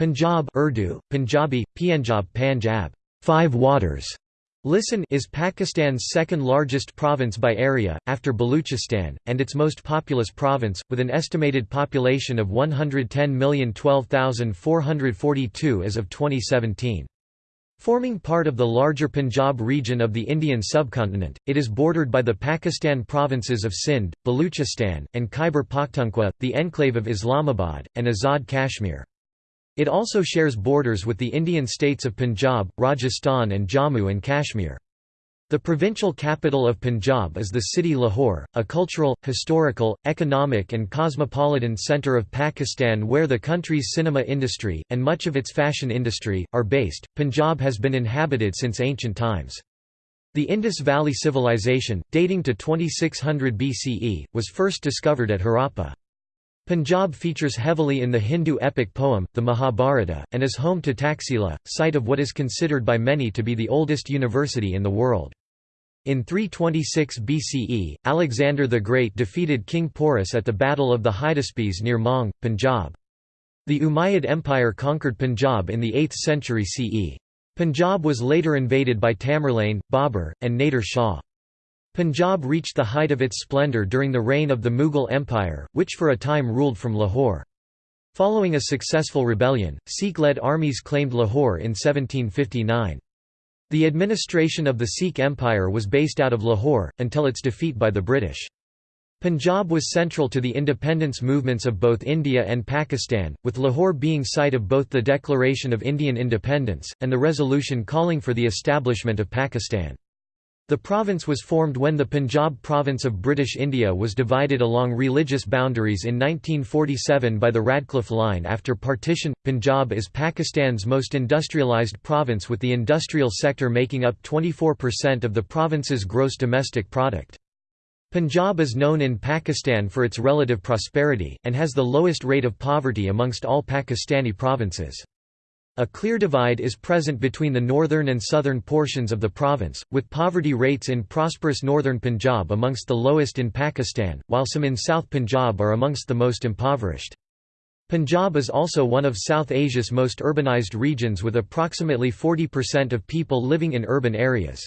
Punjab Urdu, Punjabi, Pienjab Panjab, five waters. Listen is Pakistan's second largest province by area, after Baluchistan, and its most populous province, with an estimated population of 110,012,442 as of 2017. Forming part of the larger Punjab region of the Indian subcontinent, it is bordered by the Pakistan provinces of Sindh, Baluchistan, and Khyber Pakhtunkhwa, the enclave of Islamabad, and Azad Kashmir. It also shares borders with the Indian states of Punjab, Rajasthan and Jammu and Kashmir. The provincial capital of Punjab is the city Lahore, a cultural, historical, economic and cosmopolitan centre of Pakistan where the country's cinema industry, and much of its fashion industry, are based. Punjab has been inhabited since ancient times. The Indus Valley Civilization, dating to 2600 BCE, was first discovered at Harappa. Punjab features heavily in the Hindu epic poem, the Mahabharata, and is home to Taxila, site of what is considered by many to be the oldest university in the world. In 326 BCE, Alexander the Great defeated King Porus at the Battle of the Hydaspes near Maung, Punjab. The Umayyad Empire conquered Punjab in the 8th century CE. Punjab was later invaded by Tamerlane, Babur, and Nader Shah. Punjab reached the height of its splendour during the reign of the Mughal Empire, which for a time ruled from Lahore. Following a successful rebellion, Sikh-led armies claimed Lahore in 1759. The administration of the Sikh Empire was based out of Lahore, until its defeat by the British. Punjab was central to the independence movements of both India and Pakistan, with Lahore being site of both the Declaration of Indian Independence, and the resolution calling for the establishment of Pakistan. The province was formed when the Punjab province of British India was divided along religious boundaries in 1947 by the Radcliffe Line after partition. Punjab is Pakistan's most industrialised province with the industrial sector making up 24% of the province's gross domestic product. Punjab is known in Pakistan for its relative prosperity, and has the lowest rate of poverty amongst all Pakistani provinces. A clear divide is present between the northern and southern portions of the province, with poverty rates in prosperous northern Punjab amongst the lowest in Pakistan, while some in South Punjab are amongst the most impoverished. Punjab is also one of South Asia's most urbanized regions with approximately 40% of people living in urban areas.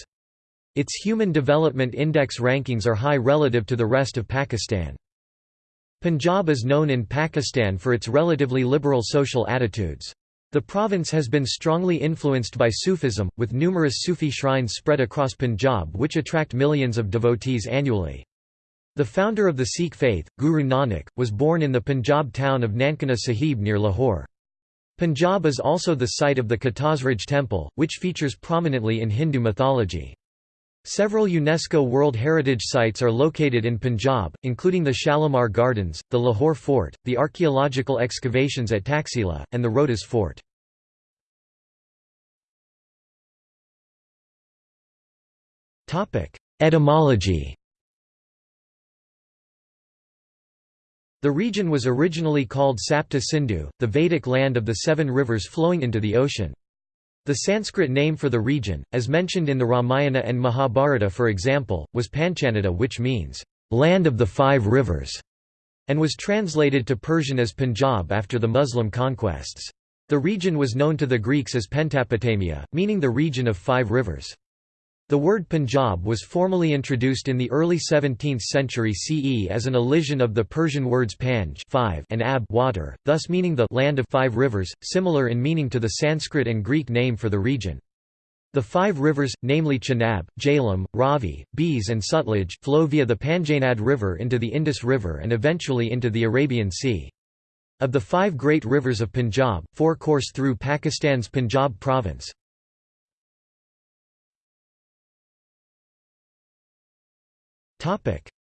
Its Human Development Index rankings are high relative to the rest of Pakistan. Punjab is known in Pakistan for its relatively liberal social attitudes. The province has been strongly influenced by Sufism, with numerous Sufi shrines spread across Punjab which attract millions of devotees annually. The founder of the Sikh faith, Guru Nanak, was born in the Punjab town of Nankana Sahib near Lahore. Punjab is also the site of the Katasraj temple, which features prominently in Hindu mythology. Several UNESCO World Heritage Sites are located in Punjab, including the Shalimar Gardens, the Lahore Fort, the archaeological excavations at Taxila, and the Rohtas Fort. Etymology The region was originally called Sapta Sindhu, the Vedic land of the seven rivers flowing into the ocean. The Sanskrit name for the region, as mentioned in the Ramayana and Mahabharata for example, was Panchanada which means, "...land of the five rivers", and was translated to Persian as Punjab after the Muslim conquests. The region was known to the Greeks as Pentapotamia, meaning the region of five rivers. The word Punjab was formally introduced in the early 17th century CE as an elision of the Persian words panj five and ab water, thus meaning the land of five rivers, similar in meaning to the Sanskrit and Greek name for the region. The five rivers, namely Chenab, Jhelum, Ravi, Beas and Sutlej, flow via the Panjnad River into the Indus River and eventually into the Arabian Sea. Of the five great rivers of Punjab, four course through Pakistan's Punjab province.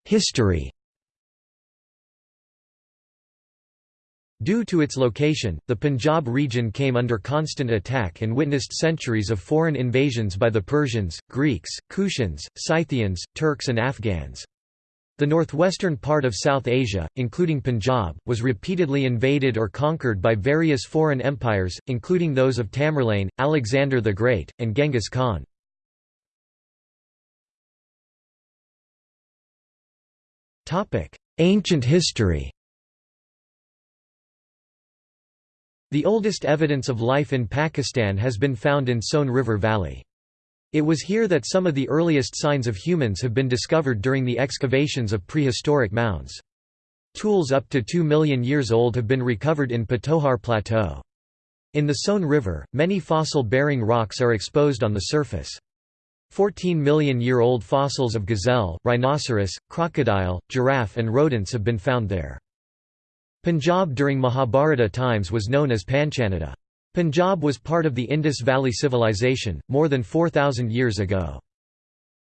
History Due to its location, the Punjab region came under constant attack and witnessed centuries of foreign invasions by the Persians, Greeks, Kushans, Scythians, Turks and Afghans. The northwestern part of South Asia, including Punjab, was repeatedly invaded or conquered by various foreign empires, including those of Tamerlane, Alexander the Great, and Genghis Khan. Ancient history The oldest evidence of life in Pakistan has been found in Son River Valley. It was here that some of the earliest signs of humans have been discovered during the excavations of prehistoric mounds. Tools up to 2 million years old have been recovered in Patohar Plateau. In the Son River, many fossil-bearing rocks are exposed on the surface. 14 million year old fossils of gazelle, rhinoceros, crocodile, giraffe and rodents have been found there. Punjab during Mahabharata times was known as Panchanada. Punjab was part of the Indus Valley Civilization, more than 4,000 years ago.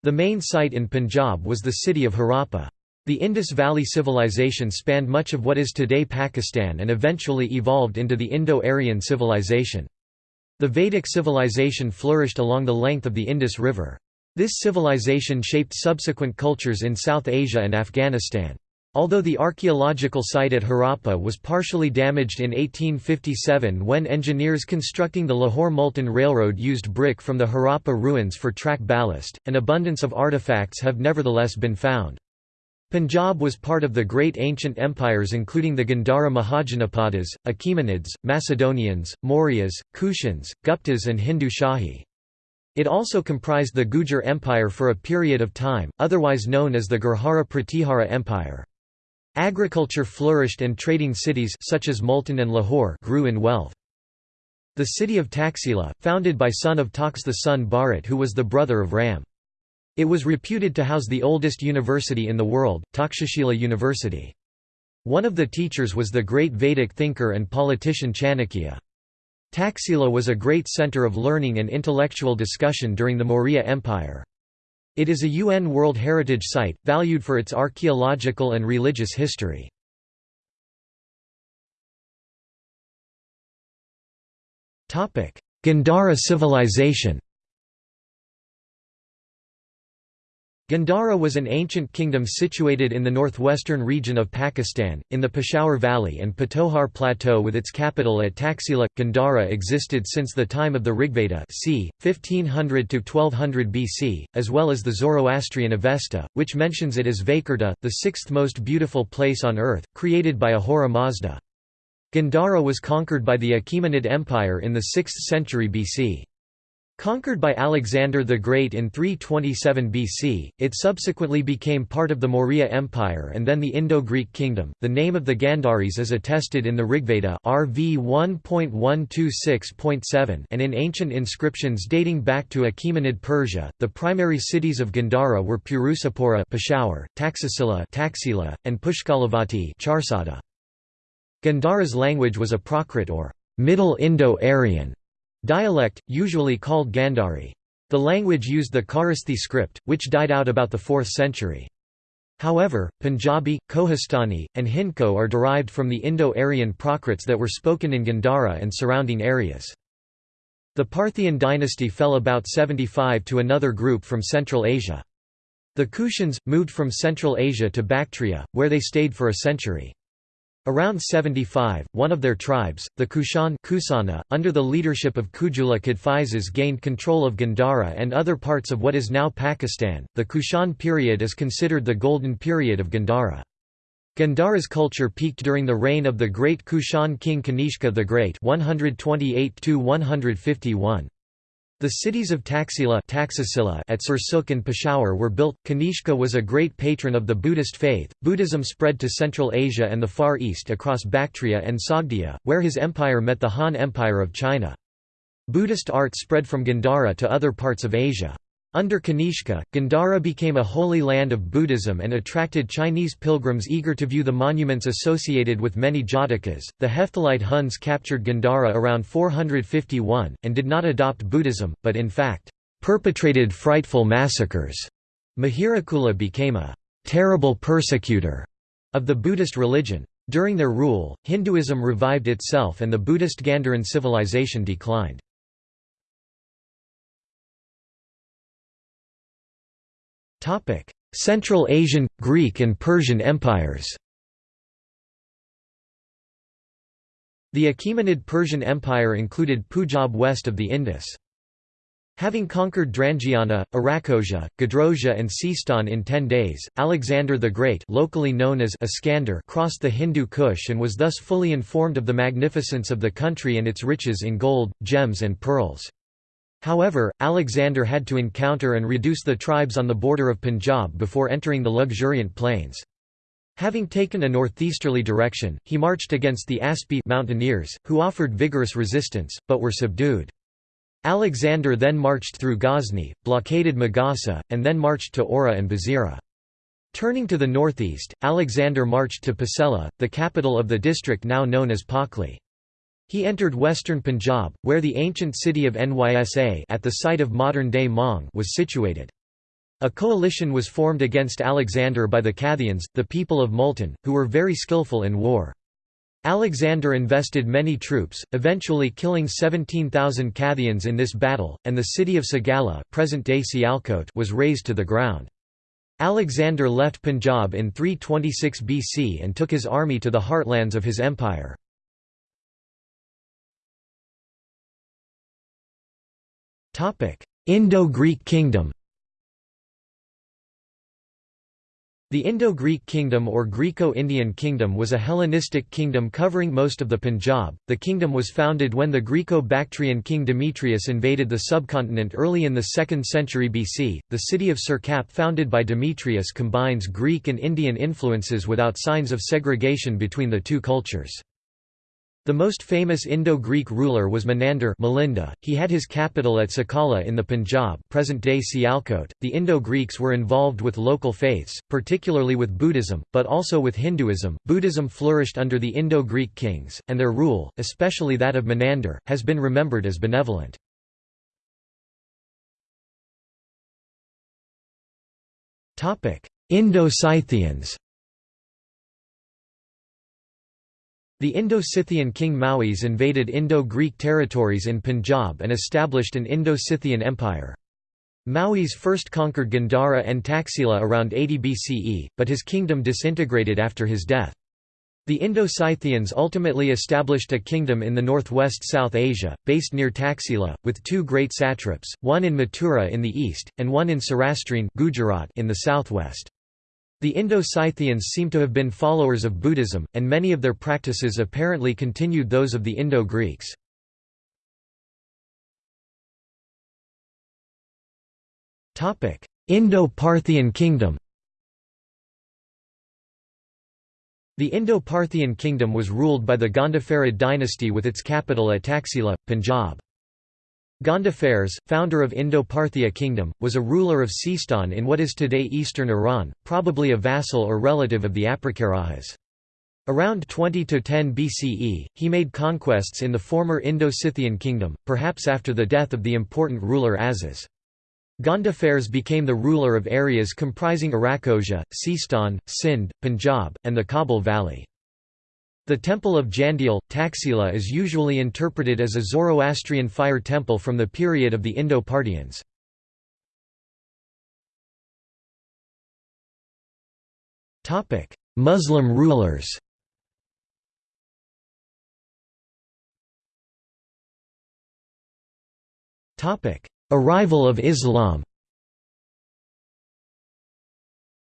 The main site in Punjab was the city of Harappa. The Indus Valley Civilization spanned much of what is today Pakistan and eventually evolved into the Indo-Aryan civilization. The Vedic civilization flourished along the length of the Indus River. This civilization shaped subsequent cultures in South Asia and Afghanistan. Although the archaeological site at Harappa was partially damaged in 1857 when engineers constructing the Lahore-Multan Railroad used brick from the Harappa ruins for track ballast, an abundance of artifacts have nevertheless been found. Punjab was part of the great ancient empires including the Gandhara Mahajanapadas, Achaemenids, Macedonians, Mauryas, Kushans, Guptas and Hindu Shahi. It also comprised the Gujar Empire for a period of time, otherwise known as the Gurjara Pratihara Empire. Agriculture flourished and trading cities such as Multan and Lahore grew in wealth. The city of Taxila, founded by son of Tax the son Bharat who was the brother of Ram. It was reputed to house the oldest university in the world, Takshashila University. One of the teachers was the great Vedic thinker and politician Chanakya. Taxila was a great center of learning and intellectual discussion during the Maurya Empire. It is a UN World Heritage Site, valued for its archaeological and religious history. Gandhara civilization Gandhara was an ancient kingdom situated in the northwestern region of Pakistan, in the Peshawar Valley and Patohar Plateau with its capital at Taxila. Gandhara existed since the time of the Rigveda c. 1500–1200 BC, as well as the Zoroastrian Avesta, which mentions it as Vaikurta, the sixth most beautiful place on earth, created by Ahura Mazda. Gandhara was conquered by the Achaemenid Empire in the 6th century BC. Conquered by Alexander the Great in 327 BC, it subsequently became part of the Maurya Empire and then the Indo-Greek kingdom. The name of the Gandharis is attested in the Rigveda RV 1.126.7 and in ancient inscriptions dating back to Achaemenid Persia. The primary cities of Gandhara were Purusapura, Peshawar, Taxila, Taxila, and Pushkalavati, Charsadda. Gandhara's language was a Prakrit or Middle Indo-Aryan Dialect, usually called Gandhari. The language used the Kharosthi script, which died out about the 4th century. However, Punjabi, Kohistani, and Hindko are derived from the Indo-Aryan Prakrits that were spoken in Gandhara and surrounding areas. The Parthian dynasty fell about 75 to another group from Central Asia. The Kushans, moved from Central Asia to Bactria, where they stayed for a century. Around 75, one of their tribes, the Kushan Kusana, under the leadership of Kujula Kadphises gained control of Gandhara and other parts of what is now Pakistan. The Kushan period is considered the golden period of Gandhara. Gandhara's culture peaked during the reign of the great Kushan king Kanishka the Great 128 151. The cities of Taxila at Sirsukh and Peshawar were built. Kanishka was a great patron of the Buddhist faith. Buddhism spread to Central Asia and the Far East across Bactria and Sogdia, where his empire met the Han Empire of China. Buddhist art spread from Gandhara to other parts of Asia. Under Kanishka, Gandhara became a holy land of Buddhism and attracted Chinese pilgrims eager to view the monuments associated with many Jatakas. The Hephthalite Huns captured Gandhara around 451, and did not adopt Buddhism, but in fact, perpetrated frightful massacres. Mihirakula became a terrible persecutor of the Buddhist religion. During their rule, Hinduism revived itself and the Buddhist Gandharan civilization declined. Central Asian, Greek and Persian empires The Achaemenid Persian Empire included Punjab west of the Indus. Having conquered Drangiana, Arachosia, Gedrosia and Sistan in ten days, Alexander the Great locally known as Iskander crossed the Hindu Kush and was thus fully informed of the magnificence of the country and its riches in gold, gems and pearls. However, Alexander had to encounter and reduce the tribes on the border of Punjab before entering the luxuriant plains. Having taken a northeasterly direction, he marched against the Aspi mountaineers, who offered vigorous resistance, but were subdued. Alexander then marched through Ghazni, blockaded Magasa, and then marched to Ora and Bazira. Turning to the northeast, Alexander marched to Pasela, the capital of the district now known as Pakli. He entered western Punjab, where the ancient city of Nysa at the site of modern-day Maung was situated. A coalition was formed against Alexander by the Kathians, the people of Multan, who were very skillful in war. Alexander invested many troops, eventually killing 17,000 Kathians in this battle, and the city of Sagala present-day Sialkot was razed to the ground. Alexander left Punjab in 326 BC and took his army to the heartlands of his empire. Indo-Greek kingdom The Indo-Greek kingdom or Greco-Indian kingdom was a Hellenistic kingdom covering most of the Punjab. The kingdom was founded when the Greco-Bactrian king Demetrius invaded the subcontinent early in the 2nd century BC. The city of Sirkap founded by Demetrius combines Greek and Indian influences without signs of segregation between the two cultures. The most famous Indo-Greek ruler was Menander Milinda. He had his capital at Sakala in the Punjab present-day Sialkot. The Indo-Greeks were involved with local faiths, particularly with Buddhism, but also with Hinduism. Buddhism flourished under the Indo-Greek kings, and their rule, especially that of Menander, has been remembered as benevolent. Indo-Scythians The Indo-Scythian king Maues invaded Indo-Greek territories in Punjab and established an Indo-Scythian empire. Maues first conquered Gandhara and Taxila around 80 BCE, but his kingdom disintegrated after his death. The Indo-Scythians ultimately established a kingdom in the northwest South Asia, based near Taxila, with two great satraps, one in Mathura in the east, and one in Sarastran Gujarat in the southwest. The Indo-Scythians seem to have been followers of Buddhism, and many of their practices apparently continued those of the Indo-Greeks. Indo-Parthian kingdom The Indo-Parthian kingdom was ruled by the Gondopharid dynasty with its capital at Taxila, Punjab. Gondophares, founder of Indo-Parthia kingdom, was a ruler of Sistan in what is today eastern Iran, probably a vassal or relative of the Aprakarahas. Around 20–10 BCE, he made conquests in the former Indo-Scythian kingdom, perhaps after the death of the important ruler Azes. Gondophares became the ruler of areas comprising Arachosia, Sistan, Sindh, Punjab, and the Kabul Valley. The Temple of Jandial, Taxila is usually interpreted as a Zoroastrian fire temple from the period of the Indo-Parthians. Muslim rulers Arrival of Islam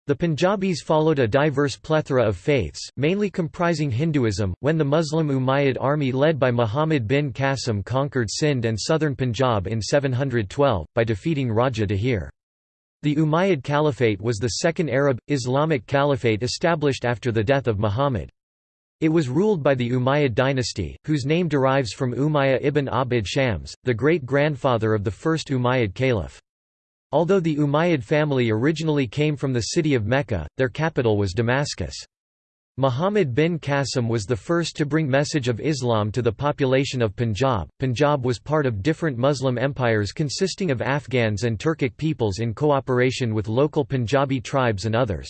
The Punjabis followed a diverse plethora of faiths, mainly comprising Hinduism, when the Muslim Umayyad army led by Muhammad bin Qasim conquered Sindh and southern Punjab in 712, by defeating Raja Dahir. The Umayyad Caliphate was the second Arab, Islamic caliphate established after the death of Muhammad. It was ruled by the Umayyad dynasty, whose name derives from Umayyah ibn Abd Shams, the great-grandfather of the first Umayyad caliph. Although the Umayyad family originally came from the city of Mecca, their capital was Damascus. Muhammad bin Qasim was the first to bring message of Islam to the population of Punjab. Punjab was part of different Muslim empires consisting of Afghans and Turkic peoples in cooperation with local Punjabi tribes and others.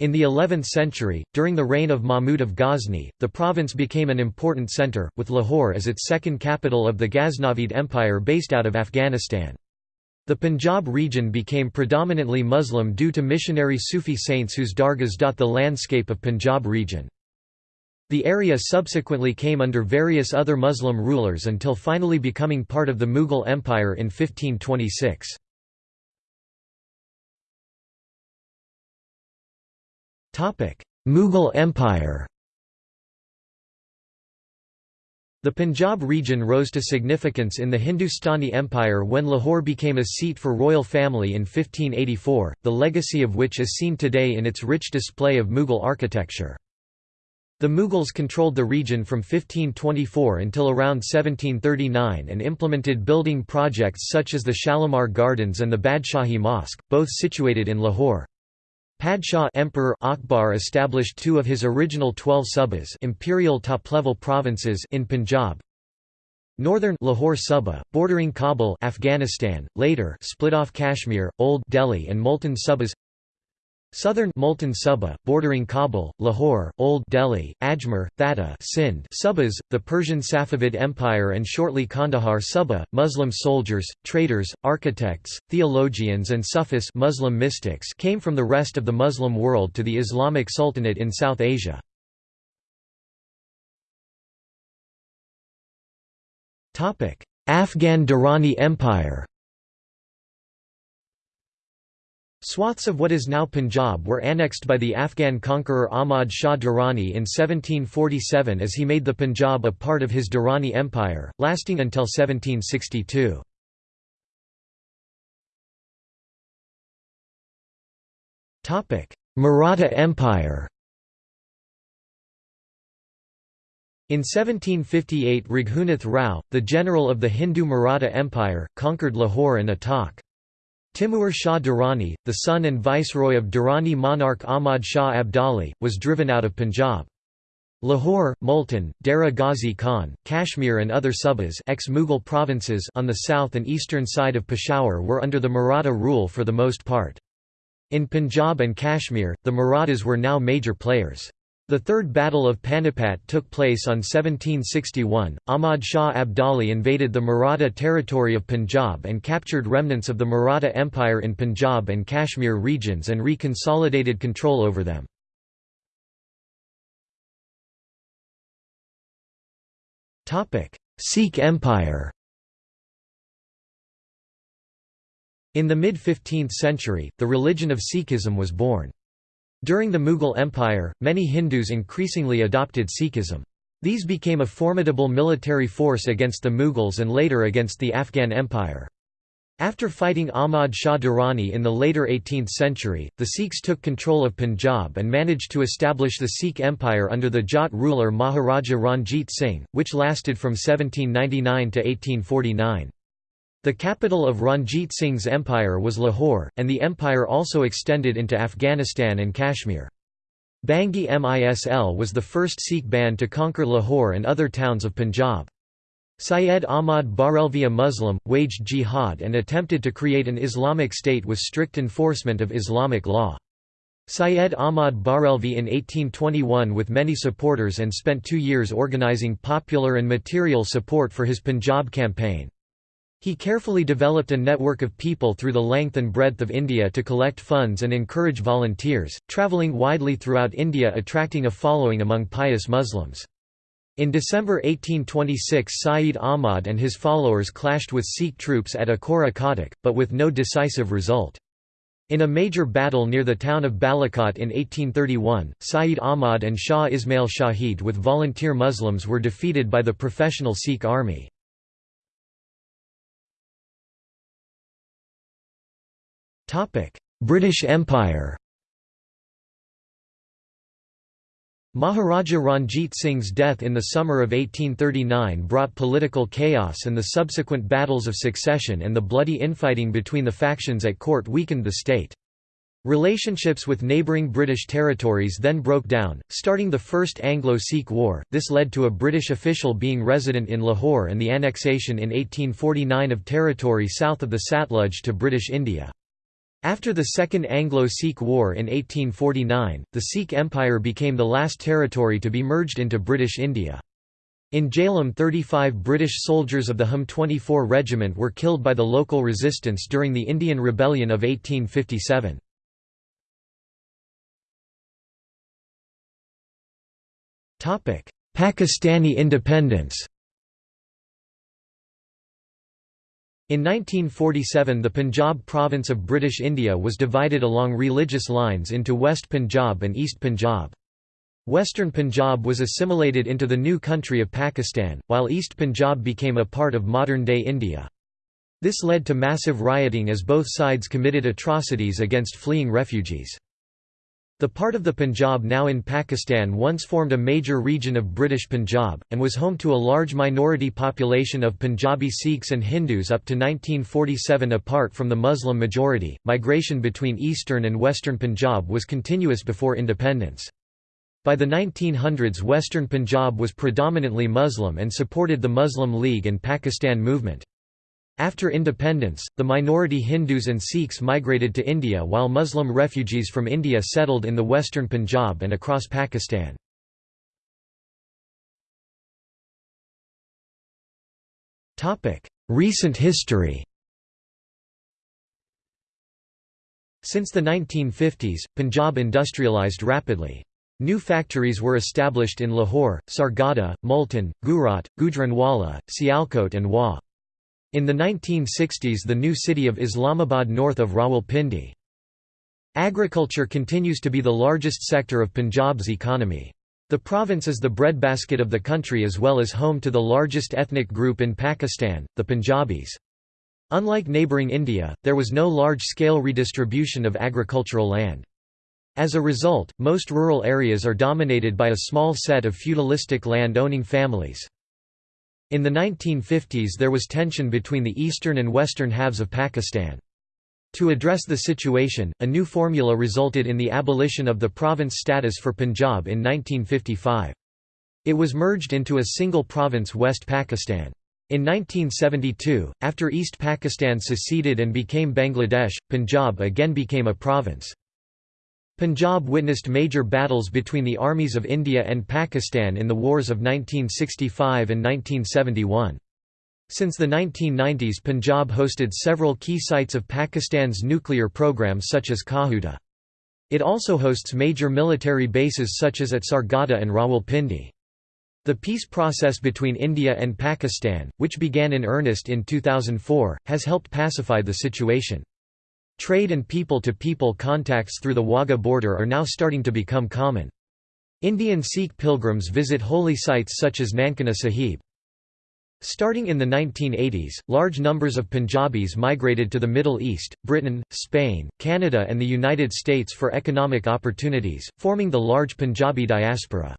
In the 11th century, during the reign of Mahmud of Ghazni, the province became an important centre, with Lahore as its second capital of the Ghaznavid Empire based out of Afghanistan. The Punjab region became predominantly Muslim due to missionary Sufi saints whose dargahs dot the landscape of Punjab region. The area subsequently came under various other Muslim rulers until finally becoming part of the Mughal Empire in 1526. Mughal Empire The Punjab region rose to significance in the Hindustani Empire when Lahore became a seat for royal family in 1584, the legacy of which is seen today in its rich display of Mughal architecture. The Mughals controlled the region from 1524 until around 1739 and implemented building projects such as the Shalimar Gardens and the Badshahi Mosque, both situated in Lahore. Padshah Emperor Akbar established two of his original twelve subas imperial top-level provinces in Punjab, Northern Lahore Suba, bordering Kabul Afghanistan, later split off Kashmir, Old Delhi and Multan Subas Southern Multan Suba, bordering Kabul, Lahore, Old Delhi, Ajmer, Thatta Sindh Subas, the Persian Safavid Empire and shortly Kandahar Suba, Muslim soldiers, traders, architects, theologians and Sufis Muslim mystics came from the rest of the Muslim world to the Islamic Sultanate in South Asia. Afghan Durrani Empire Swaths of what is now Punjab were annexed by the Afghan conqueror Ahmad Shah Durrani in 1747 as he made the Punjab a part of his Durrani Empire, lasting until 1762. Maratha Empire In 1758 Raghunath Rao, the general of the Hindu Maratha Empire, conquered Lahore and Attock. Timur Shah Durrani, the son and viceroy of Durrani monarch Ahmad Shah Abdali, was driven out of Punjab. Lahore, Multan, Dera Ghazi Khan, Kashmir and other subas ex-Mughal provinces on the south and eastern side of Peshawar were under the Maratha rule for the most part. In Punjab and Kashmir, the Marathas were now major players. The Third Battle of Panipat took place on 1761. Ahmad Shah Abdali invaded the Maratha territory of Punjab and captured remnants of the Maratha Empire in Punjab and Kashmir regions and reconsolidated control over them. Sikh Empire In the mid-15th century, the religion of Sikhism was born. During the Mughal Empire, many Hindus increasingly adopted Sikhism. These became a formidable military force against the Mughals and later against the Afghan Empire. After fighting Ahmad Shah Durrani in the later 18th century, the Sikhs took control of Punjab and managed to establish the Sikh Empire under the Jat ruler Maharaja Ranjit Singh, which lasted from 1799 to 1849. The capital of Ranjit Singh's empire was Lahore, and the empire also extended into Afghanistan and Kashmir. Bhangi Misl was the first Sikh band to conquer Lahore and other towns of Punjab. Syed Ahmad Barelvi a Muslim, waged jihad and attempted to create an Islamic state with strict enforcement of Islamic law. Syed Ahmad Barelvi in 1821 with many supporters and spent two years organizing popular and material support for his Punjab campaign. He carefully developed a network of people through the length and breadth of India to collect funds and encourage volunteers, travelling widely throughout India attracting a following among pious Muslims. In December 1826 Sayyid Ahmad and his followers clashed with Sikh troops at Akora Khattak, but with no decisive result. In a major battle near the town of Balakot in 1831, Sayyid Ahmad and Shah Ismail Shahid with volunteer Muslims were defeated by the professional Sikh army. British Empire Maharaja Ranjit Singh's death in the summer of 1839 brought political chaos and the subsequent battles of succession and the bloody infighting between the factions at court weakened the state. Relationships with neighbouring British territories then broke down, starting the First Anglo-Sikh War. This led to a British official being resident in Lahore and the annexation in 1849 of territory south of the Satluj to British India. After the Second Anglo-Sikh War in 1849, the Sikh Empire became the last territory to be merged into British India. In Jhelum 35 British soldiers of the Hum 24 Regiment were killed by the local resistance during the Indian Rebellion of 1857. Pakistani independence In 1947 the Punjab province of British India was divided along religious lines into West Punjab and East Punjab. Western Punjab was assimilated into the new country of Pakistan, while East Punjab became a part of modern-day India. This led to massive rioting as both sides committed atrocities against fleeing refugees. The part of the Punjab now in Pakistan once formed a major region of British Punjab, and was home to a large minority population of Punjabi Sikhs and Hindus up to 1947 apart from the Muslim majority. Migration between eastern and western Punjab was continuous before independence. By the 1900s western Punjab was predominantly Muslim and supported the Muslim League and Pakistan movement. After independence, the minority Hindus and Sikhs migrated to India while Muslim refugees from India settled in the western Punjab and across Pakistan. Recent history Since the 1950s, Punjab industrialized rapidly. New factories were established in Lahore, Sargodha, Multan, Gujrat, Gujranwala, Sialkot and Wah. In the 1960s the new city of Islamabad north of Rawalpindi. Agriculture continues to be the largest sector of Punjab's economy. The province is the breadbasket of the country as well as home to the largest ethnic group in Pakistan, the Punjabis. Unlike neighbouring India, there was no large-scale redistribution of agricultural land. As a result, most rural areas are dominated by a small set of feudalistic land-owning families. In the 1950s there was tension between the eastern and western halves of Pakistan. To address the situation, a new formula resulted in the abolition of the province status for Punjab in 1955. It was merged into a single province West Pakistan. In 1972, after East Pakistan seceded and became Bangladesh, Punjab again became a province. Punjab witnessed major battles between the armies of India and Pakistan in the wars of 1965 and 1971. Since the 1990s Punjab hosted several key sites of Pakistan's nuclear program such as Kahuta. It also hosts major military bases such as at Sargodha and Rawalpindi. The peace process between India and Pakistan, which began in earnest in 2004, has helped pacify the situation. Trade and people-to-people -people contacts through the Wagah border are now starting to become common. Indian Sikh pilgrims visit holy sites such as Nankana Sahib. Starting in the 1980s, large numbers of Punjabis migrated to the Middle East, Britain, Spain, Canada and the United States for economic opportunities, forming the large Punjabi diaspora.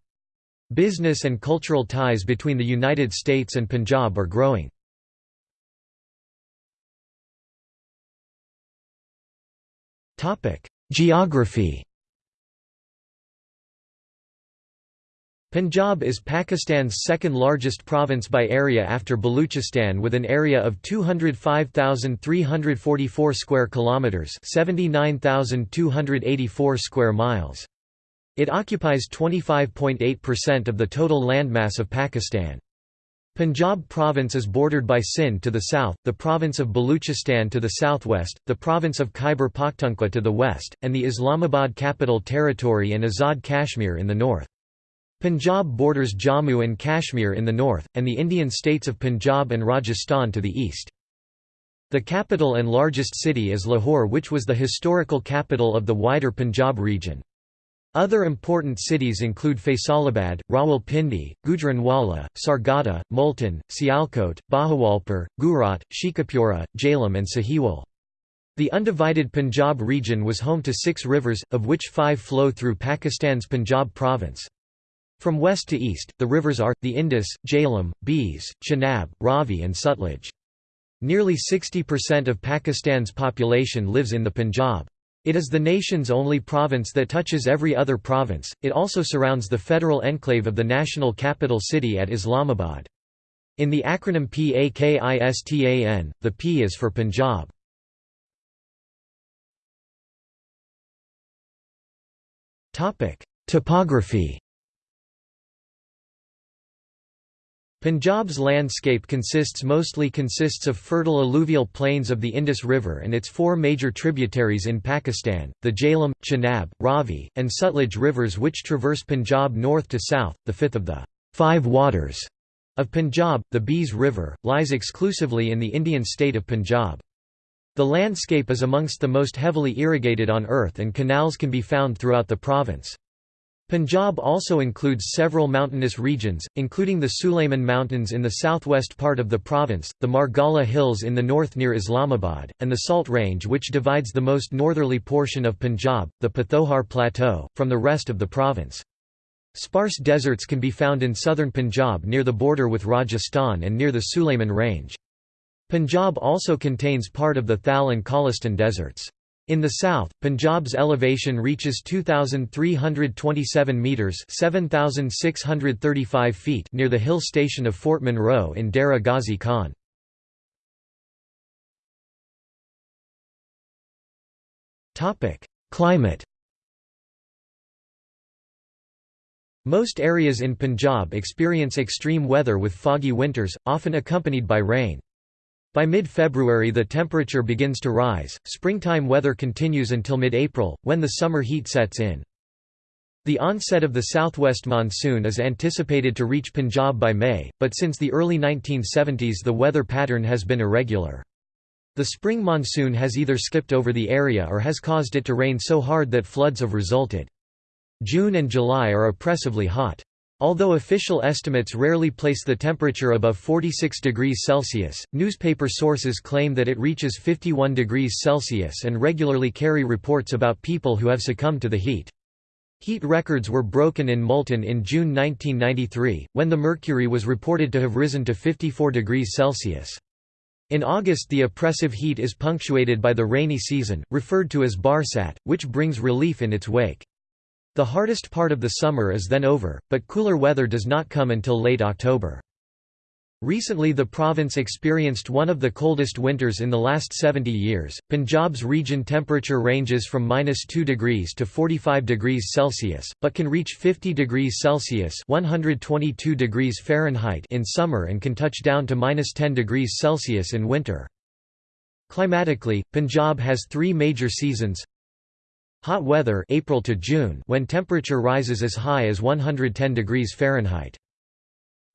Business and cultural ties between the United States and Punjab are growing. Topic: Geography. Punjab is Pakistan's second largest province by area after Baluchistan with an area of 205,344 square kilometers, 79,284 square miles. It occupies 25.8% of the total landmass of Pakistan. Punjab province is bordered by Sindh to the south, the province of Baluchistan to the southwest, the province of Khyber Pakhtunkhwa to the west, and the Islamabad Capital Territory and Azad Kashmir in the north. Punjab borders Jammu and Kashmir in the north, and the Indian states of Punjab and Rajasthan to the east. The capital and largest city is Lahore which was the historical capital of the wider Punjab region. Other important cities include Faisalabad, Rawalpindi, Gujranwala, Sargodha, Multan, Sialkot, Bahawalpur, Gujrat, Sheikhupura, Jhelum and Sahiwal. The undivided Punjab region was home to six rivers, of which five flow through Pakistan's Punjab province. From west to east, the rivers are, the Indus, Jhelum, Beas, Chenab, Ravi and Sutlej. Nearly 60% of Pakistan's population lives in the Punjab. It is the nation's only province that touches every other province, it also surrounds the federal enclave of the national capital city at Islamabad. In the acronym PAKISTAN, the P is for Punjab. Topography Punjab's landscape consists mostly consists of fertile alluvial plains of the Indus River and its four major tributaries in Pakistan, the Jhelum, Chenab, Ravi, and Sutlej rivers which traverse Punjab north to south. The fifth of the five waters of Punjab, the Beas River, lies exclusively in the Indian state of Punjab. The landscape is amongst the most heavily irrigated on earth and canals can be found throughout the province. Punjab also includes several mountainous regions, including the Sulayman Mountains in the southwest part of the province, the Margalla Hills in the north near Islamabad, and the Salt Range which divides the most northerly portion of Punjab, the Pathohar Plateau, from the rest of the province. Sparse deserts can be found in southern Punjab near the border with Rajasthan and near the Sulayman Range. Punjab also contains part of the Thal and Cholistan deserts. In the south, Punjab's elevation reaches 2,327 metres 7,635 feet near the hill station of Fort Monroe in Dera Ghazi Khan. Climate Most areas in Punjab experience extreme weather with foggy winters, often accompanied by rain. By mid-February the temperature begins to rise, springtime weather continues until mid-April, when the summer heat sets in. The onset of the southwest monsoon is anticipated to reach Punjab by May, but since the early 1970s the weather pattern has been irregular. The spring monsoon has either skipped over the area or has caused it to rain so hard that floods have resulted. June and July are oppressively hot. Although official estimates rarely place the temperature above 46 degrees Celsius, newspaper sources claim that it reaches 51 degrees Celsius and regularly carry reports about people who have succumbed to the heat. Heat records were broken in Multan in June 1993, when the mercury was reported to have risen to 54 degrees Celsius. In August the oppressive heat is punctuated by the rainy season, referred to as Barsat, which brings relief in its wake. The hardest part of the summer is then over, but cooler weather does not come until late October. Recently the province experienced one of the coldest winters in the last 70 years. Punjab's region temperature ranges from -2 degrees to 45 degrees Celsius, but can reach 50 degrees Celsius (122 degrees Fahrenheit) in summer and can touch down to -10 degrees Celsius in winter. Climatically, Punjab has 3 major seasons: Hot weather April to June when temperature rises as high as 110 degrees Fahrenheit.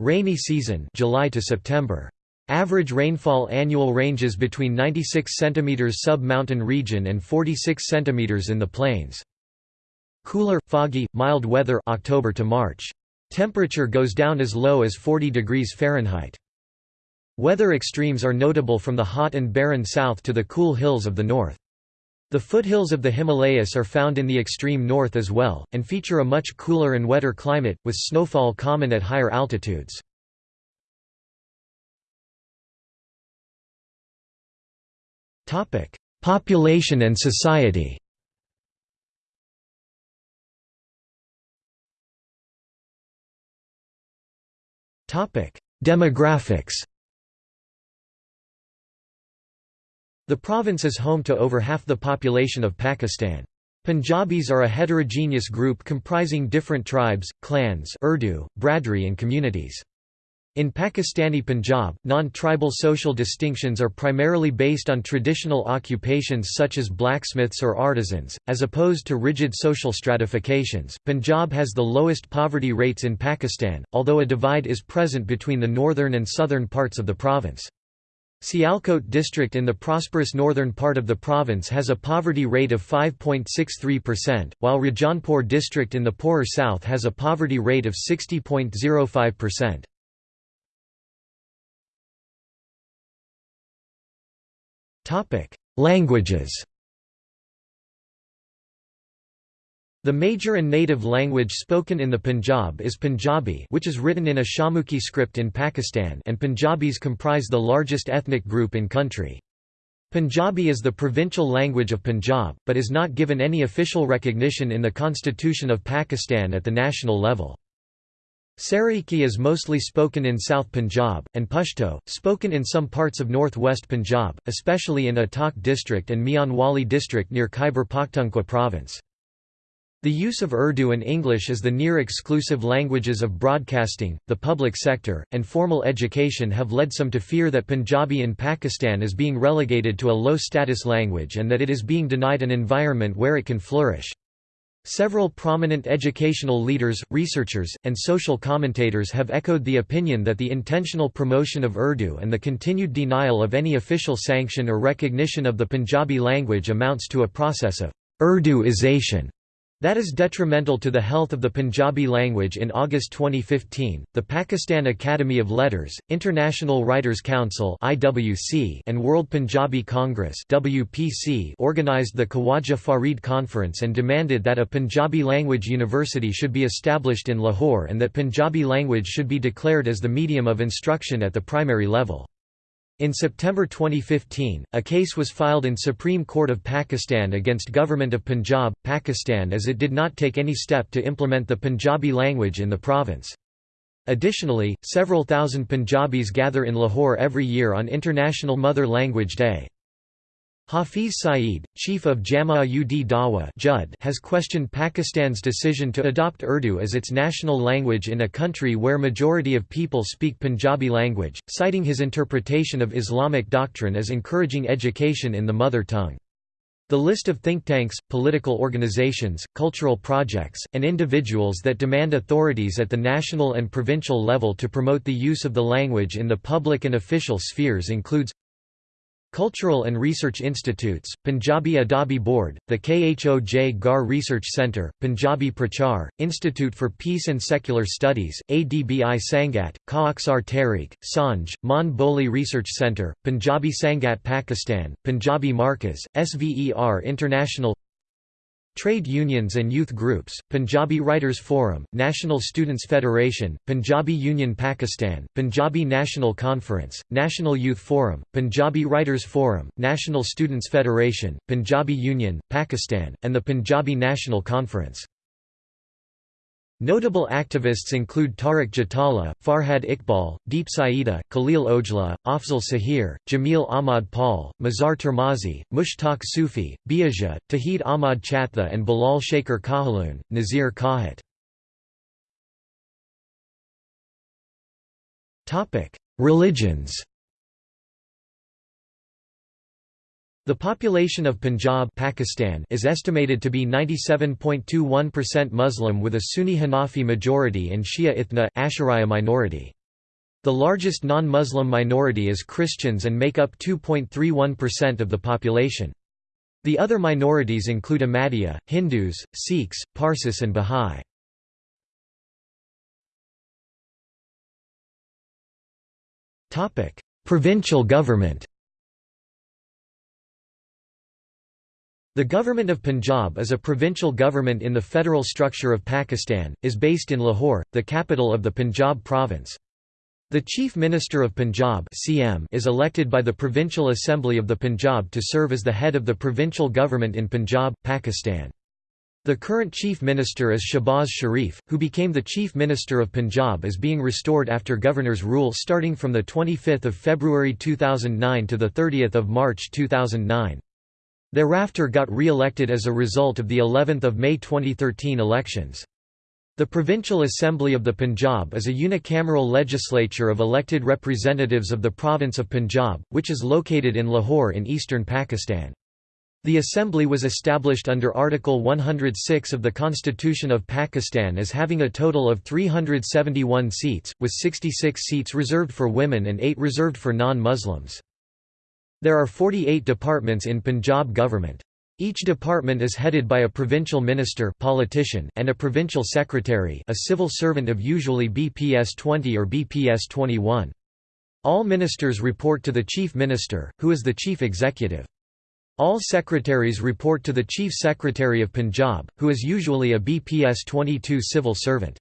Rainy season July to September. Average rainfall annual ranges between 96 cm sub-mountain region and 46 cm in the plains. Cooler, foggy, mild weather October to March. Temperature goes down as low as 40 degrees Fahrenheit. Weather extremes are notable from the hot and barren south to the cool hills of the north. The foothills of the Himalayas are found in the extreme north as well, and feature a much cooler and wetter climate, with snowfall common at higher altitudes. Population and society Demographics The province is home to over half the population of Pakistan. Punjabis are a heterogeneous group comprising different tribes, clans Urdu, Bradri and communities. In Pakistani Punjab, non-tribal social distinctions are primarily based on traditional occupations such as blacksmiths or artisans, as opposed to rigid social stratifications. Punjab has the lowest poverty rates in Pakistan, although a divide is present between the northern and southern parts of the province. Sialkot district in the prosperous northern part of the province has a poverty rate of 5.63%, while Rajanpur district in the poorer south has a poverty rate of 60.05%. Languages The major and native language spoken in the Punjab is Punjabi which is written in a Shahmukhi script in Pakistan and Punjabis comprise the largest ethnic group in country. Punjabi is the provincial language of Punjab, but is not given any official recognition in the Constitution of Pakistan at the national level. Saraiki is mostly spoken in South Punjab, and Pashto, spoken in some parts of northwest Punjab, especially in Attock district and Mianwali district near Khyber Pakhtunkhwa province. The use of Urdu and English as the near-exclusive languages of broadcasting, the public sector, and formal education have led some to fear that Punjabi in Pakistan is being relegated to a low-status language and that it is being denied an environment where it can flourish. Several prominent educational leaders, researchers, and social commentators have echoed the opinion that the intentional promotion of Urdu and the continued denial of any official sanction or recognition of the Punjabi language amounts to a process of Urduization that is detrimental to the health of the Punjabi language in August 2015, the Pakistan Academy of Letters, International Writers' Council (IWC), and World Punjabi Congress (WPC) organized the Khawaja Farid Conference and demanded that a Punjabi language university should be established in Lahore and that Punjabi language should be declared as the medium of instruction at the primary level. In September 2015, a case was filed in Supreme Court of Pakistan against Government of Punjab, Pakistan as it did not take any step to implement the Punjabi language in the province. Additionally, several thousand Punjabis gather in Lahore every year on International Mother Language Day. Hafiz Saeed, chief of Jama-ud Dawa has questioned Pakistan's decision to adopt Urdu as its national language in a country where majority of people speak Punjabi language, citing his interpretation of Islamic doctrine as encouraging education in the mother tongue. The list of think tanks, political organizations, cultural projects, and individuals that demand authorities at the national and provincial level to promote the use of the language in the public and official spheres includes Cultural and Research Institutes, Punjabi Adabi Board, the Khoj Gar Research Centre, Punjabi Prachar, Institute for Peace and Secular Studies, ADBI Sangat, Khaksar Tehreek, Sanj, Mon Boli Research Centre, Punjabi Sangat Pakistan, Punjabi Markaz, SVER International Trade unions and youth groups, Punjabi Writers Forum, National Students Federation, Punjabi Union Pakistan, Punjabi National Conference, National Youth Forum, Punjabi Writers Forum, National Students Federation, Punjabi Union, Pakistan, and the Punjabi National Conference. Notable activists include Tariq Jatala, Farhad Iqbal, Deep Saida, Khalil Ojla, Afzal Sahir, Jamil Ahmad Paul, Mazhar Termazi, Mushtaq Sufi, Biaja, Tawheed Ahmad Chatha and Bilal Shaker Kahaloon, Nazir Kahat. Religions The population of Punjab Pakistan is estimated to be 97.21% Muslim with a Sunni Hanafi majority and Shia Ithna Ashariya minority. The largest non-Muslim minority is Christians and make up 2.31% of the population. The other minorities include Ahmadiyya, Hindus, Sikhs, Parsis and Bahá'í. Provincial government The Government of Punjab is a provincial government in the federal structure of Pakistan, is based in Lahore, the capital of the Punjab province. The Chief Minister of Punjab is elected by the Provincial Assembly of the Punjab to serve as the head of the provincial government in Punjab, Pakistan. The current Chief Minister is Shehbaz Sharif, who became the Chief Minister of Punjab is being restored after Governor's rule starting from 25 February 2009 to 30 March 2009. Thereafter got re-elected as a result of the 11th of May 2013 elections. The Provincial Assembly of the Punjab is a unicameral legislature of elected representatives of the province of Punjab, which is located in Lahore in eastern Pakistan. The assembly was established under Article 106 of the Constitution of Pakistan as having a total of 371 seats, with 66 seats reserved for women and 8 reserved for non-Muslims. There are 48 departments in Punjab government. Each department is headed by a provincial minister politician and a provincial secretary a civil servant of usually BPS 20 or BPS 21. All ministers report to the chief minister, who is the chief executive. All secretaries report to the chief secretary of Punjab, who is usually a BPS 22 civil servant.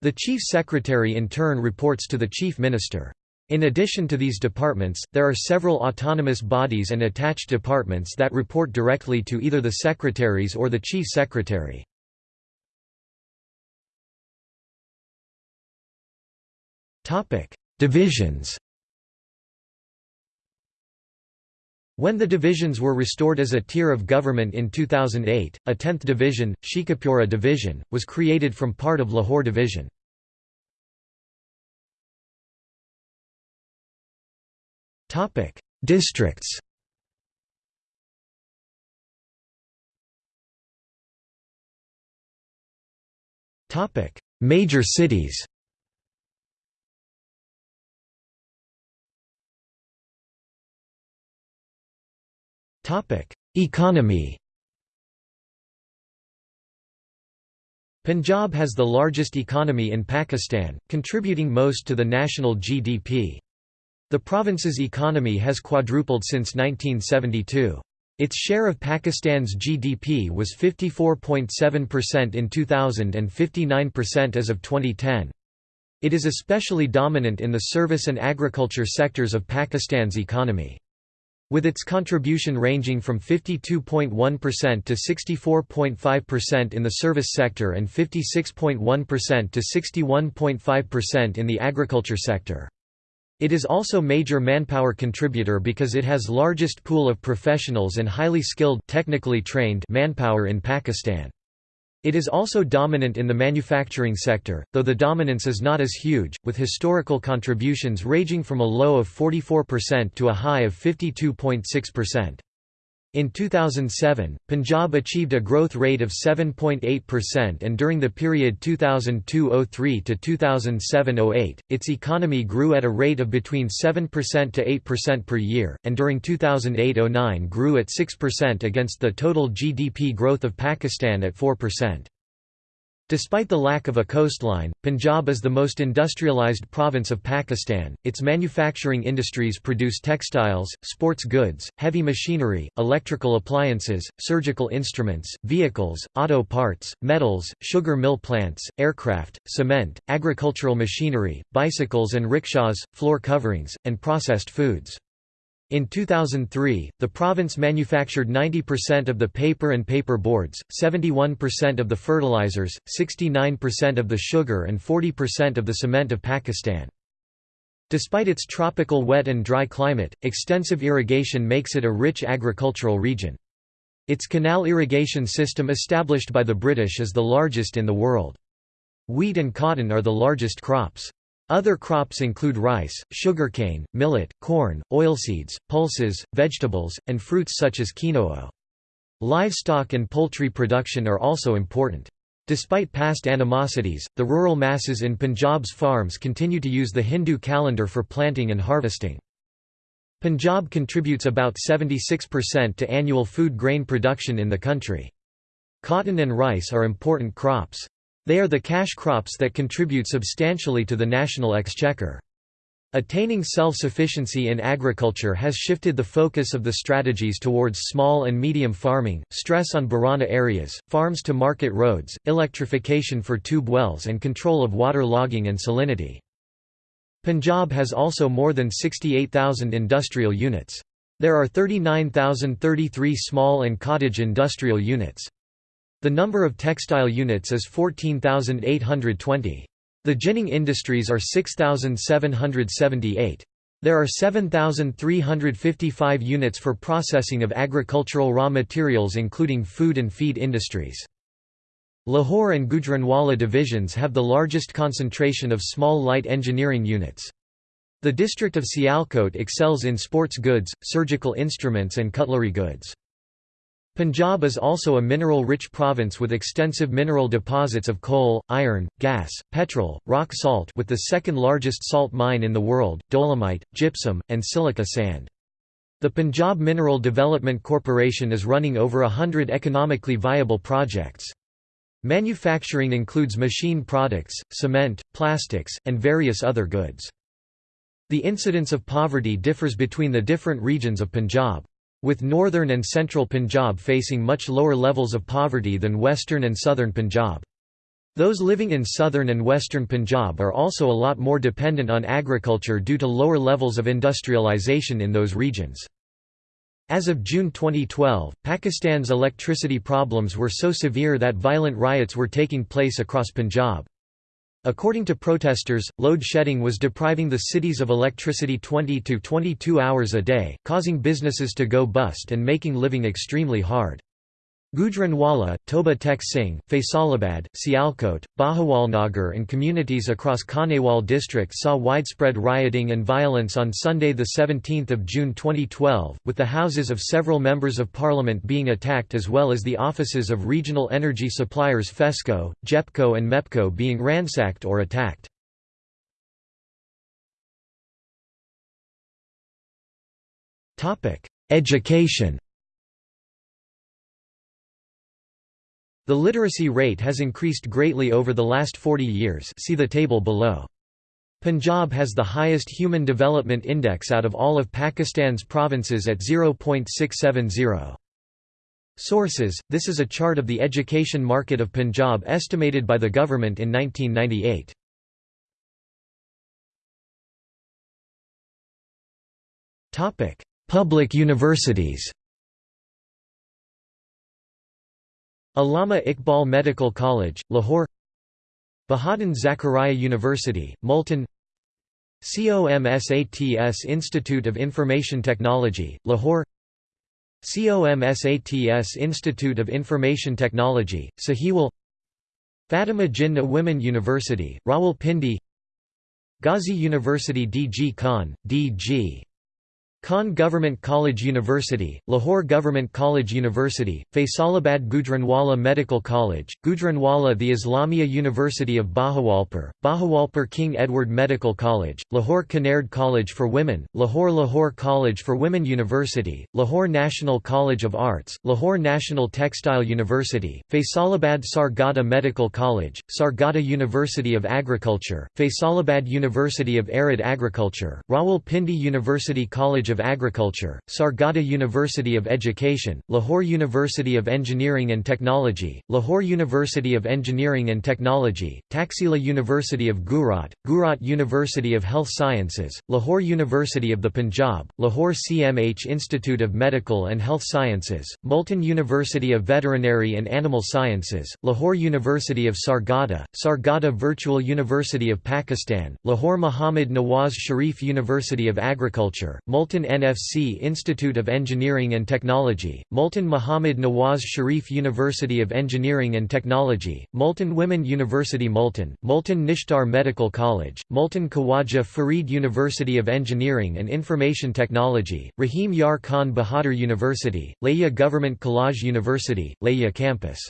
The chief secretary in turn reports to the chief minister. In addition to these departments, there are several autonomous bodies and attached departments that report directly to either the secretaries or the chief secretary. Divisions When the divisions were restored as a tier of government in 2008, a 10th division, Sheikhupura Division, was created from part of Lahore Division. Districts. Topic: Major cities. Topic: Economy. Punjab has the largest economy in Pakistan, contributing most to the national GDP. The province's economy has quadrupled since 1972. Its share of Pakistan's GDP was 54.7% in 2000 and 59% as of 2010. It is especially dominant in the service and agriculture sectors of Pakistan's economy. With its contribution ranging from 52.1% to 64.5% in the service sector and 56.1% to 61.5% in the agriculture sector. It is also major manpower contributor because it has largest pool of professionals and highly skilled technically trained manpower in Pakistan. It is also dominant in the manufacturing sector, though the dominance is not as huge, with historical contributions ranging from a low of 44% to a high of 52.6%. In 2007, Punjab achieved a growth rate of 7.8% and during the period 2002–03 to 2007–08, its economy grew at a rate of between 7% to 8% per year, and during 2008–09 grew at 6% against the total GDP growth of Pakistan at 4%. Despite the lack of a coastline, Punjab is the most industrialized province of Pakistan. Its manufacturing industries produce textiles, sports goods, heavy machinery, electrical appliances, surgical instruments, vehicles, auto parts, metals, sugar mill plants, aircraft, cement, agricultural machinery, bicycles and rickshaws, floor coverings, and processed foods. In 2003, the province manufactured 90% of the paper and paper boards, 71% of the fertilizers, 69% of the sugar and 40% of the cement of Pakistan. Despite its tropical wet and dry climate, extensive irrigation makes it a rich agricultural region. Its canal irrigation system established by the British is the largest in the world. Wheat and cotton are the largest crops. Other crops include rice, sugarcane, millet, corn, oilseeds, pulses, vegetables, and fruits such as kinoo. Livestock and poultry production are also important. Despite past animosities, the rural masses in Punjab's farms continue to use the Hindu calendar for planting and harvesting. Punjab contributes about 76% to annual food grain production in the country. Cotton and rice are important crops. They are the cash crops that contribute substantially to the national exchequer. Attaining self-sufficiency in agriculture has shifted the focus of the strategies towards small and medium farming, stress on Barani areas, farms to market roads, electrification for tube wells and control of water logging and salinity. Punjab has also more than 68,000 industrial units. There are 39,033 small and cottage industrial units. The number of textile units is 14,820. The ginning industries are 6,778. There are 7,355 units for processing of agricultural raw materials including food and feed industries. Lahore and Gujranwala divisions have the largest concentration of small light engineering units. The district of Sialkot excels in sports goods, surgical instruments and cutlery goods. Punjab is also a mineral-rich province with extensive mineral deposits of coal, iron, gas, petrol, rock salt with the second largest salt mine in the world, dolomite, gypsum, and silica sand. The Punjab Mineral Development Corporation is running over a hundred economically viable projects. Manufacturing includes machine products, cement, plastics, and various other goods. The incidence of poverty differs between the different regions of Punjab with northern and central Punjab facing much lower levels of poverty than western and southern Punjab. Those living in southern and western Punjab are also a lot more dependent on agriculture due to lower levels of industrialization in those regions. As of June 2012, Pakistan's electricity problems were so severe that violent riots were taking place across Punjab. According to protesters, load shedding was depriving the cities of electricity 20 to 22 hours a day, causing businesses to go bust and making living extremely hard. Gujranwala, Toba Tek Singh, Faisalabad, Sialkot, Bahawalnagar and communities across Khanewal district saw widespread rioting and violence on Sunday 17 June 2012, with the houses of several members of parliament being attacked as well as the offices of regional energy suppliers FESCO, GEPCO and MEPCO being ransacked or attacked. Education The literacy rate has increased greatly over the last 40 years see the table below. Punjab has the highest Human Development Index out of all of Pakistan's provinces at 0.670. Sources – This is a chart of the education market of Punjab estimated by the government in 1998. Public universities Allama Iqbal Medical College, Lahore Bahauddin Zakariya University, Multan COMSATS Institute of Information Technology, Lahore COMSATS Institute of Information Technology, Sahiwal Fatima Jinnah Women University, Rawalpindi Ghazi University DG Khan, DG Khan Government College University, Lahore Government College University, Faisalabad Gujranwala Medical College, Gujranwala the Islamia University of Bahawalpur, Bahawalpur King Edward Medical College, Lahore Kinnaird College for Women, Lahore Lahore College for Women University, Lahore National College of Arts, Lahore National Textile University, Faisalabad Sargodha Medical College, Sargodha University of Agriculture, Faisalabad University of Arid Agriculture, Rawalpindi University College of of Agriculture, Sargodha University of Education, Lahore University of Engineering and Technology, Lahore University of Engineering and Technology, Taxila University of Gujrat, Gujrat University of Health Sciences, Lahore University of the Punjab, Lahore CMH Institute of Medical and Health Sciences, Multan University of Veterinary and Animal Sciences, Lahore University of Sargodha, Sargodha Virtual University of Pakistan, Lahore Muhammad Nawaz Sharif University of Agriculture, Multan NFC Institute of Engineering and Technology, Multan Muhammad Nawaz Sharif University of Engineering and Technology, Multan Women University Multan, Multan Nishtar Medical College, Multan Khawaja Farid University of Engineering and Information Technology, Rahim Yar Khan Bahadur University, Layyah Government College University, Layyah Campus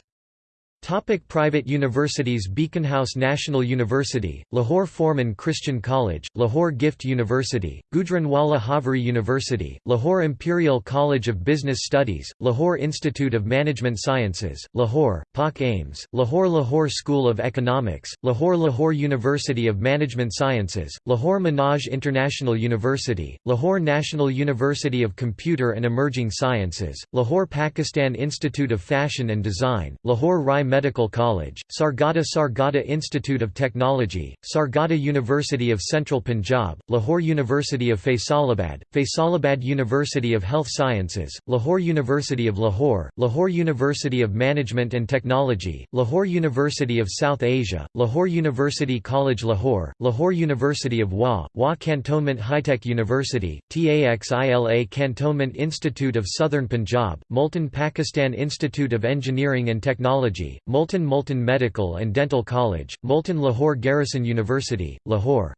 Topic private universities Beaconhouse National University, Lahore Forman Christian College, Lahore Gift University, Gujranwala Haveri University, Lahore Imperial College of Business Studies, Lahore Institute of Management Sciences, Lahore, Pak Ames, Lahore Lahore School of Economics, Lahore Lahore University of Management Sciences, Lahore Manaj International University, Lahore National University of Computer and Emerging Sciences, Lahore Pakistan Institute of Fashion and Design, Lahore Rai Medical College, Sargodha Sargodha Institute of Technology, Sargodha University of Central Punjab, Lahore University of Faisalabad, Faisalabad University of Health Sciences, Lahore University of Lahore, Lahore University of Management and Technology, Lahore University of South Asia, Lahore University College Lahore, Lahore University of Wah, Wah Cantonment HITEC University, TAXILA Cantonment Institute of Southern Punjab, Multan Pakistan Institute of Engineering and Technology, Multan Multan Medical and Dental College, Multan Lahore Garrison University, Lahore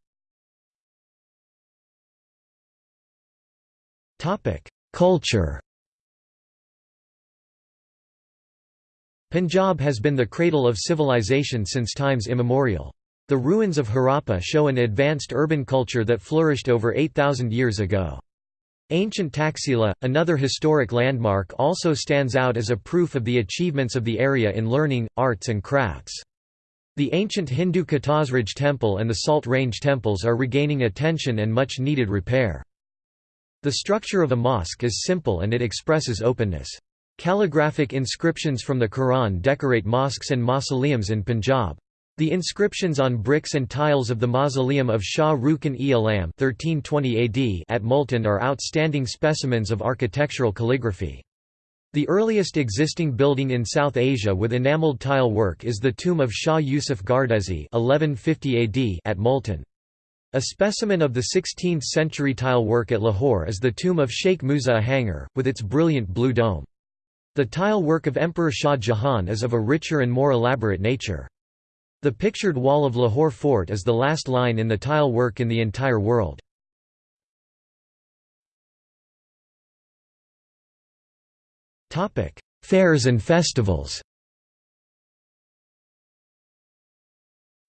Culture Punjab has been the cradle of civilization since times immemorial. The ruins of Harappa show an advanced urban culture that flourished over 8,000 years ago. Ancient Taxila, another historic landmark also stands out as a proof of the achievements of the area in learning, arts and crafts. The ancient Hindu Katasraj temple and the Salt Range temples are regaining attention and much needed repair. The structure of a mosque is simple and it expresses openness. Calligraphic inscriptions from the Quran decorate mosques and mausoleums in Punjab. The inscriptions on bricks and tiles of the mausoleum of Shah Rukn-e-Alam at Multan are outstanding specimens of architectural calligraphy. The earliest existing building in South Asia with enameled tile work is the tomb of Shah Yusuf Gardezi (1150 AD) at Multan. A specimen of the 16th-century tile work at Lahore is the tomb of Sheikh Musa Ahangir, with its brilliant blue dome. The tile work of Emperor Shah Jahan is of a richer and more elaborate nature. The pictured wall of Lahore Fort is the last line in the tile work in the entire world. Fairs and festivals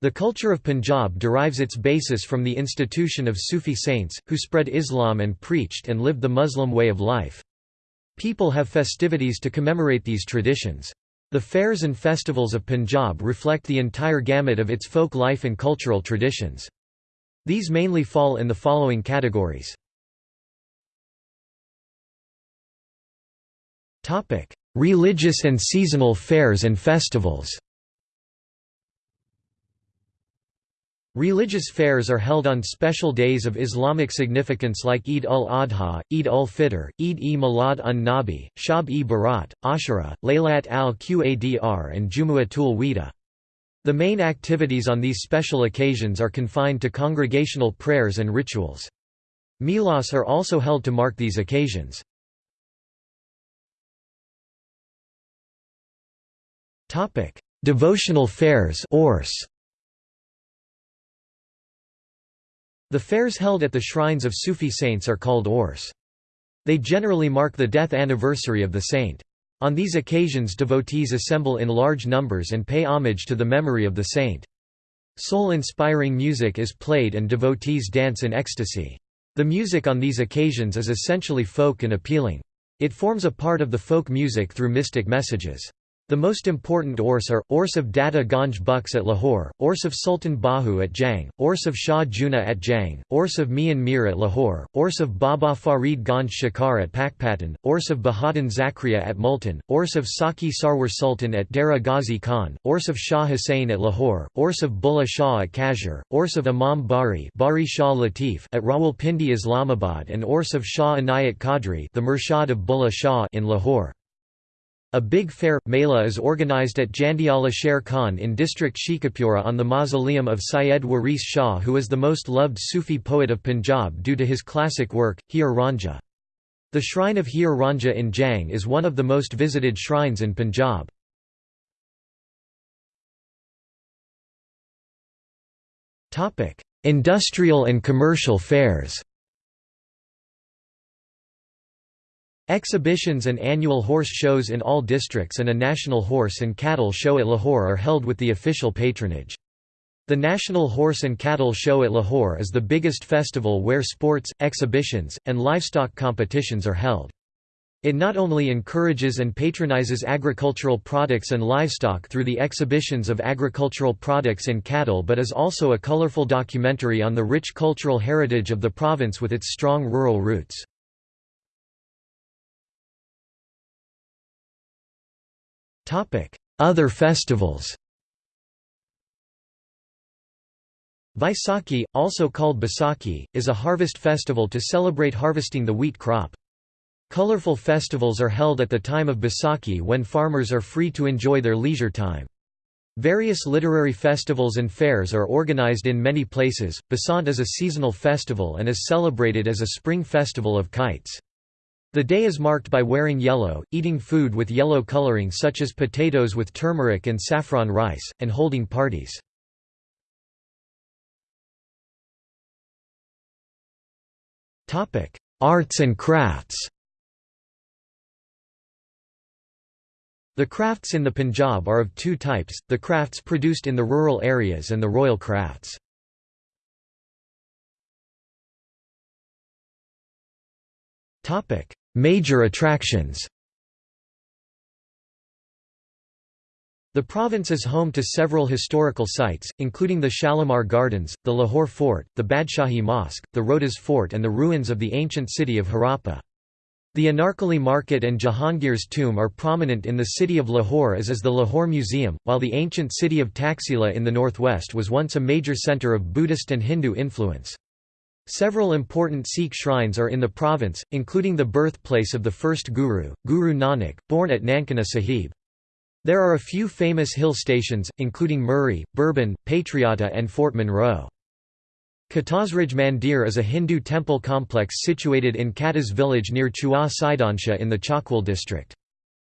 The culture of Punjab derives its basis from the institution of Sufi saints, who spread Islam and preached and lived the Muslim way of life. People have festivities to commemorate these traditions. The fairs and festivals of Punjab reflect the entire gamut of its folk life and cultural traditions. These mainly fall in the following categories. Religious and seasonal fairs and festivals Religious fairs are held on special days of Islamic significance like Eid ul-Adha, Eid ul-Fitr, Eid-e-Milad un-Nabi, Shab-e-Barat, Ashura, Laylat al-Qadr and Jumu'atul Wida. The main activities on these special occasions are confined to congregational prayers and rituals. Milas are also held to mark these occasions. Devotional fairs. The fairs held at the shrines of Sufi saints are called Urs. They generally mark the death anniversary of the saint. On these occasions devotees assemble in large numbers and pay homage to the memory of the saint. Soul-inspiring music is played and devotees dance in ecstasy. The music on these occasions is essentially folk and appealing. It forms a part of the folk music through mystic messages. The most important Urs are, Urs of Data Ganj Bakhsh at Lahore, Urs of Sultan Bahu at Jhang, Urs of Shah Jewna at Jhang, Urs of Mian Mir at Lahore, Urs of Baba Farid Ganj Shikar at Pakpattan, Urs of Bahauddin Zakriya at Multan, Urs of Sakhi Sarwar Sultan at Dera Ghazi Khan, Urs of Shah Hussain at Lahore, Urs of Bulleh Shah at Kashgar, Urs of Imam Bari, Bari Shah Latif at Rawalpindi Islamabad and Urs of Shah Inayat Qadri the Murshid of Bulleh Shah in Lahore. A big fair, Mela is organised at Jandiala Sher Khan in district Sheikhupura on the mausoleum of Syed Waris Shah who is the most loved Sufi poet of Punjab due to his classic work, Heer Ranjha. The shrine of Heer Ranjha in Jhang is one of the most visited shrines in Punjab. Industrial and commercial fairs Exhibitions and annual horse shows in all districts and a national horse and cattle show at Lahore are held with the official patronage. The National Horse and Cattle Show at Lahore is the biggest festival where sports, exhibitions, and livestock competitions are held. It not only encourages and patronizes agricultural products and livestock through the exhibitions of agricultural products and cattle but is also a colorful documentary on the rich cultural heritage of the province with its strong rural roots. Other festivals Vaisakhi, also called Baisakhi, is a harvest festival to celebrate harvesting the wheat crop. Colorful festivals are held at the time of Baisakhi when farmers are free to enjoy their leisure time. Various literary festivals and fairs are organized in many places. Basant is a seasonal festival and is celebrated as a spring festival of kites. The day is marked by wearing yellow, eating food with yellow coloring such as potatoes with turmeric and saffron rice, and holding parties. Arts and crafts The crafts in the Punjab are of two types, the crafts produced in the rural areas and the royal crafts. Major attractions The province is home to several historical sites, including the Shalimar Gardens, the Lahore Fort, the Badshahi Mosque, the Rohtas Fort and the ruins of the ancient city of Harappa. The Anarkali Market and Jahangir's tomb are prominent in the city of Lahore as is the Lahore Museum, while the ancient city of Taxila in the northwest was once a major centre of Buddhist and Hindu influence. Several important Sikh shrines are in the province, including the birthplace of the first Guru, Guru Nanak, born at Nankana Sahib. There are a few famous hill stations, including Murree, Bhurban, Patriata and Fort Monroe. Katasraj Mandir is a Hindu temple complex situated in Katas village near Chua Saidansha in the Chakwal district.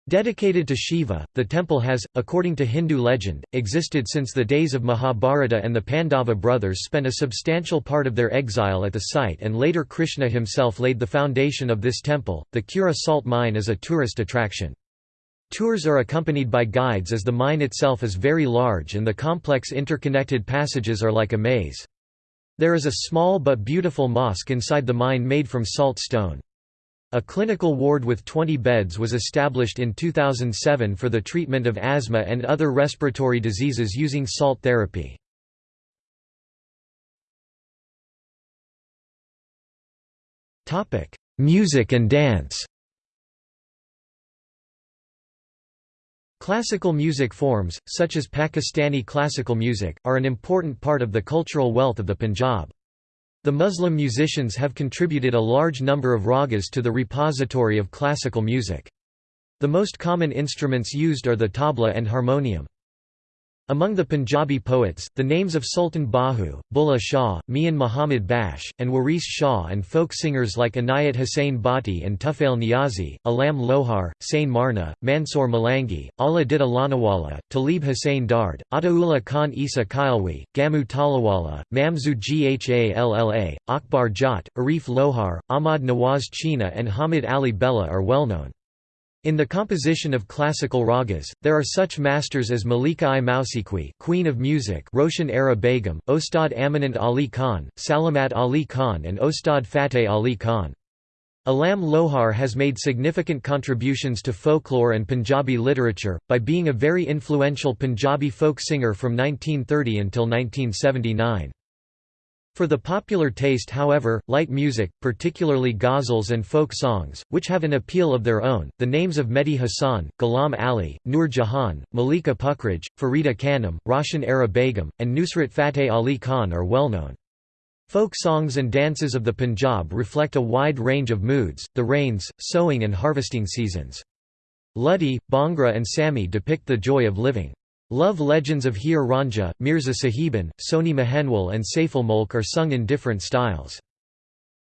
Dedicated to Shiva, the temple has, according to Hindu legend, existed since the days of Mahabharata and the Pandava brothers spent a substantial part of their exile at the site and later Krishna himself laid the foundation of this temple. The Khewra salt mine is a tourist attraction. Tours are accompanied by guides as the mine itself is very large and the complex interconnected passages are like a maze. There is a small but beautiful mosque inside the mine made from salt stone. A clinical ward with 20 beds was established in 2007 for the treatment of asthma and other respiratory diseases using salt therapy. Music and dance Classical music forms, such as Pakistani classical music, are an important part of the cultural wealth of the Punjab. The Muslim musicians have contributed a large number of ragas to the repository of classical music. The most common instruments used are the tabla and harmonium. Among the Punjabi poets, the names of Sultan Bahu, Bulleh Shah, Mian Muhammad Bakhsh, and Waris Shah and folk singers like Inayat Hussain Bhatti and Tufail Niazi, Alam Lohar, Sain Marna, Mansoor Malangi, Allah Ditta Lanawala, Talib Hussain Dard, Ataullah Khan Isa Kailwi, Gamu Talawala, Mamzu Ghalla, Akbar Jat, Arif Lohar, Ahmad Nawaz China and Hamid Ali Bella are well known. In the composition of classical ragas, there are such masters as Malika i Mausiqui Queen of Music Roshan Ara Begum, Ustad Amanat Ali Khan, Salamat Ali Khan and Ustad Fateh Ali Khan. Alam Lohar has made significant contributions to folklore and Punjabi literature, by being a very influential Punjabi folk singer from 1930 until 1979. For the popular taste however, light music, particularly ghazals and folk songs, which have an appeal of their own, the names of Mehdi Hassan, Ghulam Ali, Noor Jahan, Malika Pukhraj, Farida Khanum, Roshan Ara Begum, and Nusrat Fateh Ali Khan are well known. Folk songs and dances of the Punjab reflect a wide range of moods, the rains, sowing and harvesting seasons. Luddi, Bhangra and Sami depict the joy of living. Love legends of Heer Ranjha, Mirza Sahiban, Sohni Mahiwal and Saiful Mulk are sung in different styles.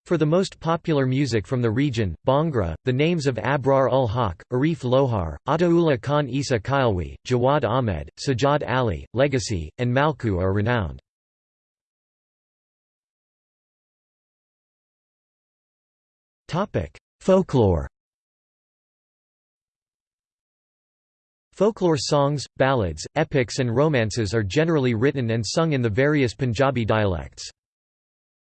For the most popular music from the region, Bhangra, the names of Abrar ul Haq, Arif Lohar, Ataullah Khan Isa Kailwi, Jawad Ahmed, Sajjad Ali, Legacy, and Malku are renowned. Folklore Folklore songs, ballads, epics and romances are generally written and sung in the various Punjabi dialects.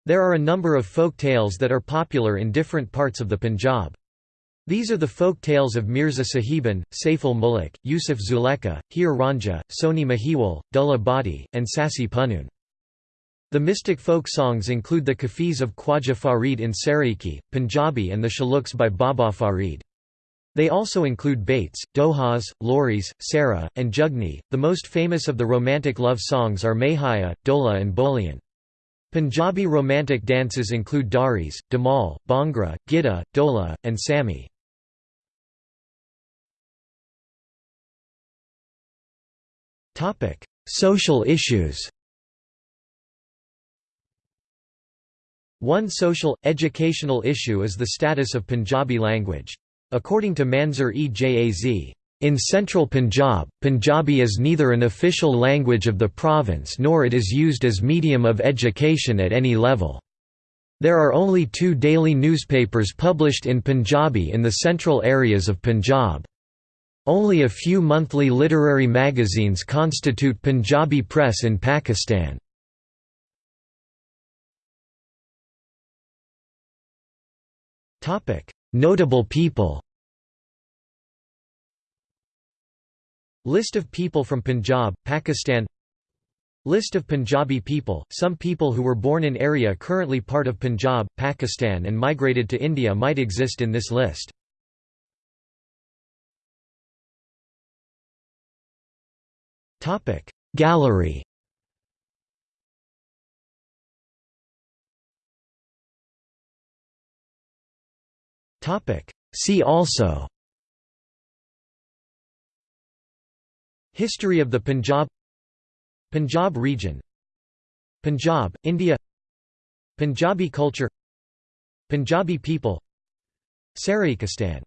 There are a number of folk tales that are popular in different parts of the Punjab. These are the folk tales of Mirza Sahiban, Saiful Mulk, Yusuf Zulekha, Heer Ranjha, Sohni Mahiwal, Dulla Bhatti, and Sassi Punnoon. The mystic folk songs include the Kafis of Khwaja Farid in Saraiki, Punjabi and the Shaluks by Baba Farid. They also include Bates, Dohas, Loris, Sarah, and Jugni. The most famous of the romantic love songs are Mahaya, Dola, and Bolian. Punjabi romantic dances include Daris, Damal, Bhangra, Gidda, Dola, and Sami. Social issues One social, educational issue is the status of Punjabi language. According to Manzoor e Jaz, in central Punjab, Punjabi is neither an official language of the province nor it is used as medium of education at any level. There are only two daily newspapers published in Punjabi in the central areas of Punjab. Only a few monthly literary magazines constitute Punjabi press in Pakistan. Notable people. List of people from Punjab, Pakistan. List of Punjabi people Some people who were born in area currently part of Punjab, Pakistan and migrated to India might exist in this list. Gallery See also. History of the Punjab. Punjab region. Punjab, India. Punjabi culture. Punjabi people. Saraikistan